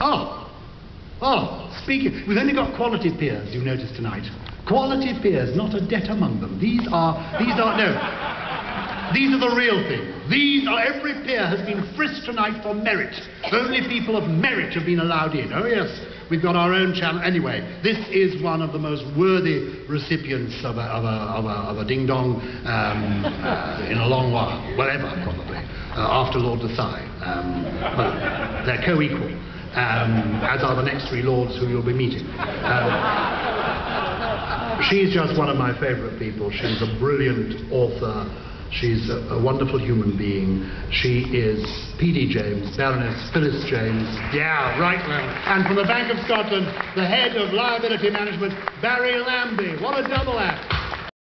Oh. Oh, speaking, we've only got quality peers, you noticed tonight. Quality peers, not a debt among them. These are, these are, no. These are the real thing. These are, every peer has been frisked tonight for merit. Only people of merit have been allowed in. Oh yes, we've got our own channel. Anyway, this is one of the most worthy recipients of a, of a, of a, of a ding-dong um, uh, in a long while. Whatever, probably. Uh, after Lord Desai. Um, well, they're co-equal. Um, as are the next three lords who you'll be meeting. Um, she's just one of my favourite people. She's a brilliant author. She's a, a, wonderful human being. She is P.D. James, Baroness Phyllis James. Yeah, right now. And from the Bank of Scotland, the head of liability management, Barry Lambie. What a double act.